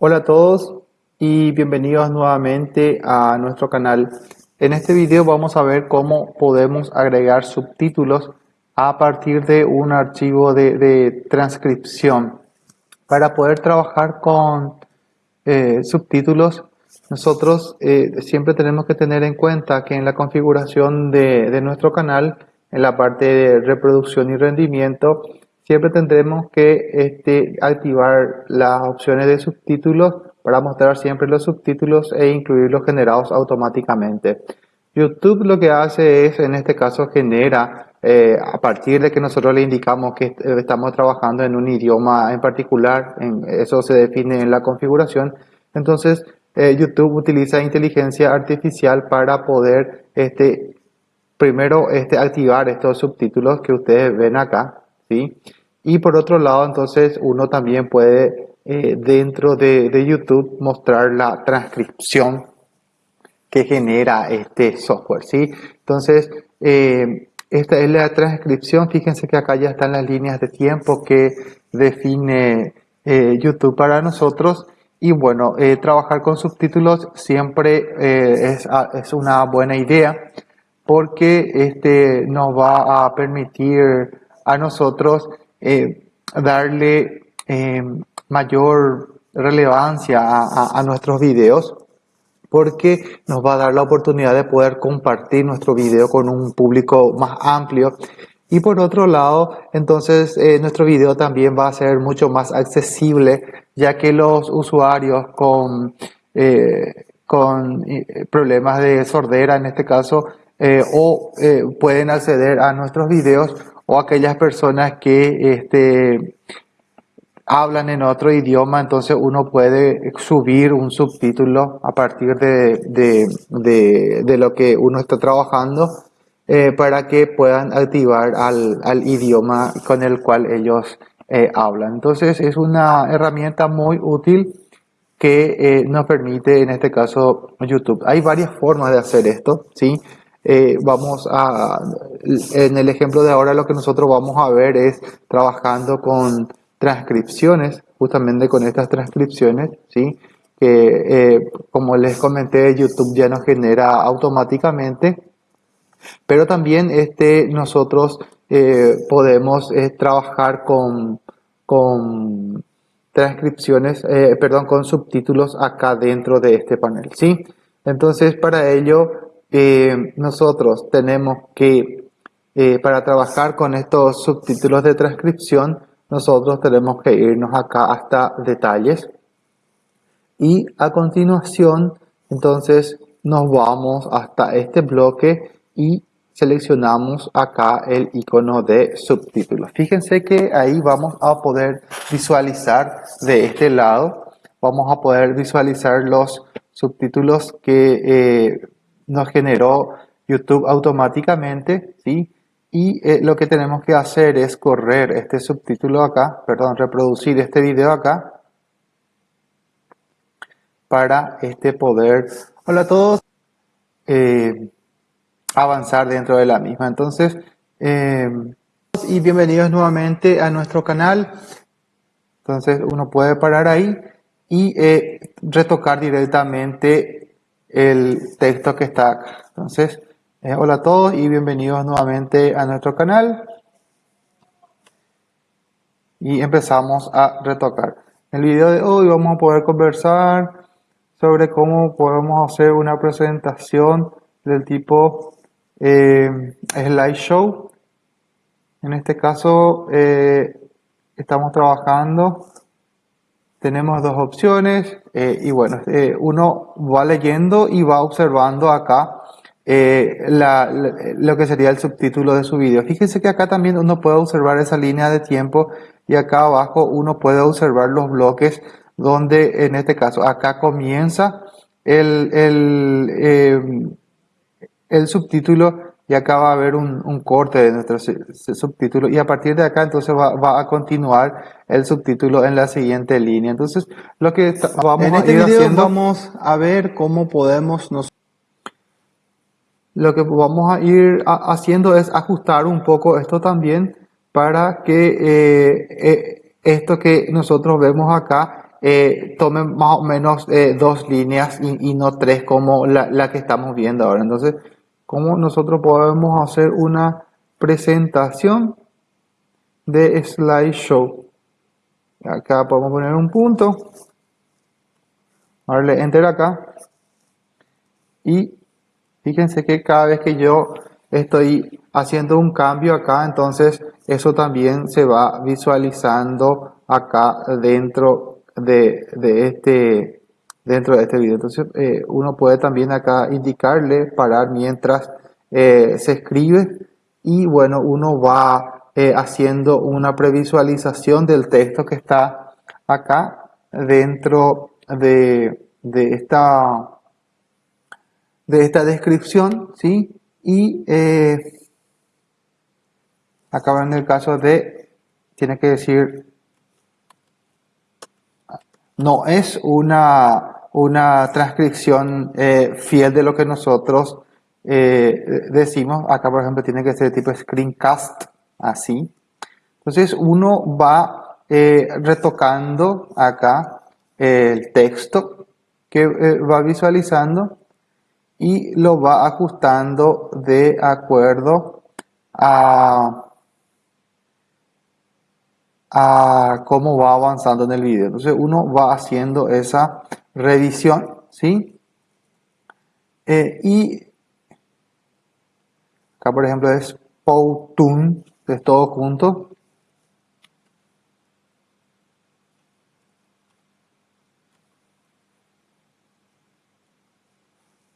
Hola a todos y bienvenidos nuevamente a nuestro canal. En este video vamos a ver cómo podemos agregar subtítulos a partir de un archivo de, transcripción. Para poder trabajar con eh, subtítulos, nosotros eh, siempre tenemos que tener en cuenta que en la configuración de, de nuestro canal, en la parte de reproducción y rendimiento, siempre tendremos que este, activar las opciones de subtítulos para mostrar siempre los subtítulos e incluirlos generados automáticamente. YouTube lo que hace es, en este caso, genera, eh, a partir de que nosotros le indicamos que estamos trabajando en un idioma en particular, eso se define en la configuración, entonces eh, YouTube utiliza inteligencia artificial para poder este, primero este, activar estos subtítulos que ustedes ven acá, ¿sí? Y por otro lado, entonces uno también puede eh, dentro de, YouTube mostrar la transcripción que genera este software, ¿sí? Entonces, eh, esta es la transcripción. Fíjense que acá ya están las líneas de tiempo que define eh, YouTube para nosotros. Y bueno, trabajar con subtítulos siempre es, es, una buena idea porque este nos va a permitir a nosotros eh, darle eh, mayor relevancia a, nuestros videos porque nos va a dar la oportunidad de poder compartir nuestro video con un público más amplio. Y por otro lado entonces eh, nuestro video también va a ser mucho más accesible ya que los usuarios con, con problemas de sordera en este caso o pueden acceder a nuestros videos o aquellas personas que este, hablan en otro idioma, entonces uno puede subir un subtítulo a partir de, lo que uno está trabajando eh, para que puedan activar al, al, idioma con el cual ellos eh, hablan. Entonces es una herramienta muy útil que eh, nos permite en este caso YouTube. Hay varias formas de hacer esto, ¿sí? Eh, vamos a, en el ejemplo de ahora lo que nosotros vamos a ver es trabajando con transcripciones, justamente con estas transcripciones, ¿sí? que eh, como les comenté YouTube ya nos genera automáticamente, pero también este, nosotros eh, podemos trabajar con, con transcripciones, perdón, con subtítulos acá dentro de este panel, ¿sí? Entonces para ello eh, nosotros tenemos que, eh, para trabajar con estos subtítulos de transcripción, nosotros tenemos que irnos acá hasta detalles y a continuación entonces nos vamos hasta este bloque y seleccionamos acá el icono de subtítulos. Fíjense que ahí vamos a poder visualizar de este lado, vamos a poder visualizar los subtítulos que eh, nos generó YouTube automáticamente, ¿sí? Y eh, lo que tenemos que hacer es correr este subtítulo acá, perdón, reproducir este video acá para este poder, hola a todos, eh, avanzar dentro de la misma. Entonces, eh, y bienvenidos nuevamente a nuestro canal. Entonces uno puede parar ahí y retocar directamente el texto que está acá. Entonces, eh, hola a todos y bienvenidos nuevamente a nuestro canal. Y empezamos a retocar. En el video de hoy vamos a poder conversar sobre cómo podemos hacer una presentación del tipo eh, slideshow. En este caso eh, estamos trabajando tenemos dos opciones eh, y bueno, eh, uno va leyendo y va observando acá eh, lo que sería el subtítulo de su vídeo. Fíjense que acá también uno puede observar esa línea de tiempo y acá abajo uno puede observar los bloques donde en este caso acá comienza el, el, el subtítulo y acá va a haber un, corte de nuestro subtítulo y a partir de acá entonces va, a continuar el subtítulo en la siguiente línea. Entonces lo que vamos en este a ir haciendo, vamos a ver cómo podemos nos lo que vamos a ir haciendo es ajustar un poco esto también para que eh, eh, esto que nosotros vemos acá eh, tome más o menos eh, dos líneas y, no tres como la, la, que estamos viendo ahora. Entonces, ¿cómo nosotros podemos hacer una presentación de slideshow? Acá podemos poner un punto, darle enter acá y fíjense que cada vez que yo estoy haciendo un cambio acá, entonces eso también se va visualizando acá dentro de, este dentro de este video. Entonces eh, uno puede también acá indicarle parar mientras eh, se escribe y bueno, uno va eh, haciendo una previsualización del texto que está acá dentro de, de esta de esta descripción, ¿sí? Y acá en el caso de, tiene que decir no es una, una transcripción eh, fiel de lo que nosotros eh, decimos. Acá, por ejemplo, tiene que ser tipo screencast, así. Entonces, uno va eh, retocando acá el texto que va visualizando y lo va ajustando de acuerdo a a cómo va avanzando en el video. Entonces uno va haciendo esa revisión, ¿sí? Eh, y acá por ejemplo es Powtoon, es todo junto.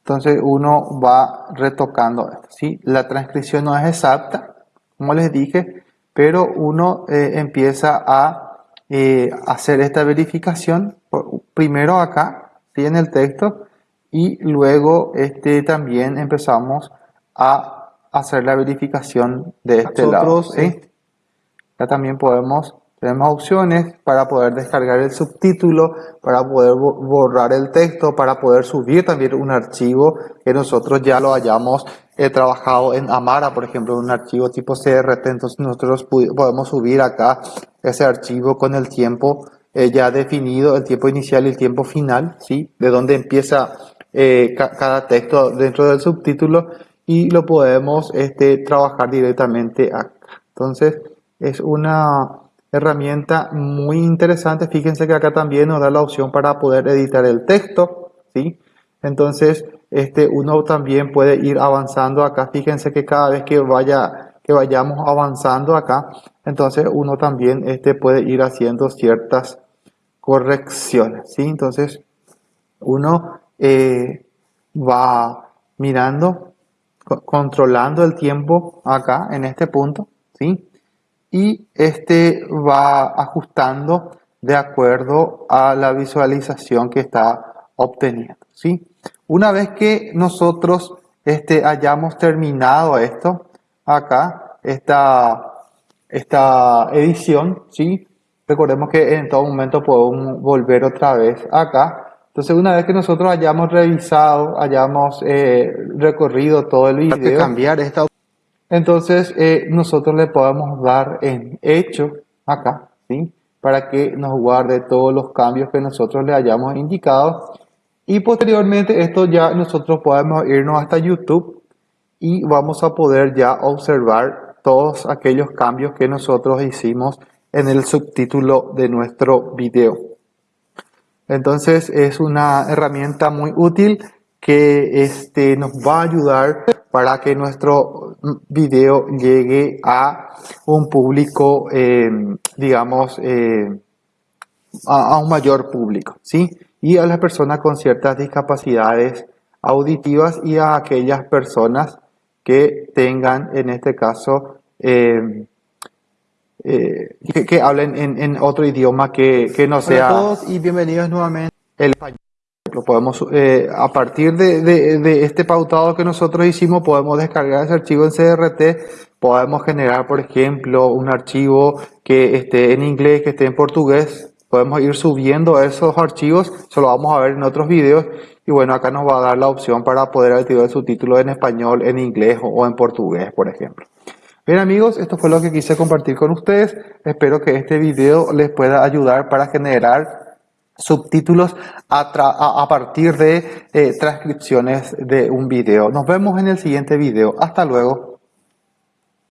Entonces uno va retocando esto, ¿sí? La transcripción no es exacta, como les dije, pero uno eh, empieza a eh, hacer esta verificación primero acá, ¿sí? en el texto, y luego este, también empezamos a hacer la verificación de este lado. ¿sí? Ya también podemos tenemos opciones para poder descargar el subtítulo, para poder borrar el texto, para poder subir también un archivo que nosotros ya lo hayamos eh, trabajado en Amara, por ejemplo, un archivo tipo CRT. Entonces nosotros podemos subir acá ese archivo con el tiempo eh, ya definido, el tiempo inicial y el tiempo final, ¿sí? De dónde empieza eh, cada texto dentro del subtítulo y lo podemos este, trabajar directamente acá. Entonces es una herramienta muy interesante. Fíjense que acá también nos da la opción para poder editar el texto, ¿sí? Entonces, este, uno también puede ir avanzando acá. Fíjense que cada vez que vaya, que vayamos avanzando acá, entonces uno también este, puede ir haciendo ciertas correcciones, ¿sí? Entonces, uno eh, va mirando, controlando el tiempo acá en este punto, ¿sí? y este va ajustando de acuerdo a la visualización que está obteniendo. ¿sí? Una vez que nosotros este, hayamos terminado esto, acá, esta, esta edición, ¿sí? recordemos que en todo momento podemos volver otra vez acá. Entonces, una vez que nosotros hayamos revisado, hayamos eh, recorrido todo el video, cambiar esta entonces, eh, nosotros le podemos dar en hecho acá, ¿sí? Para que nos guarde todos los cambios que nosotros le hayamos indicado. Y posteriormente esto ya nosotros podemos irnos hasta YouTube y vamos a poder ya observar todos aquellos cambios que nosotros hicimos en el subtítulo de nuestro video. Entonces es una herramienta muy útil que este, nos va a ayudar para que nuestro video llegue a un público, eh, digamos, eh, a, un mayor público, ¿sí? Y a las personas con ciertas discapacidades auditivas y a aquellas personas que tengan, en este caso, eh, que, hablen en, otro idioma que, que no sea... Hola a todos y bienvenidos nuevamente el español. Podemos, eh, a partir de, este pautado que nosotros hicimos, podemos descargar ese archivo en CRT, podemos generar, por ejemplo, un archivo que esté en inglés, que esté en portugués, podemos ir subiendo esos archivos, eso lo vamos a ver en otros videos, y bueno, acá nos va a dar la opción para poder activar el subtítulo en español, en inglés o en portugués, por ejemplo. Bien amigos, esto fue lo que quise compartir con ustedes. Espero que este video les pueda ayudar para generar subtítulos a, partir de eh, transcripciones de un video. Nos vemos en el siguiente video. Hasta luego.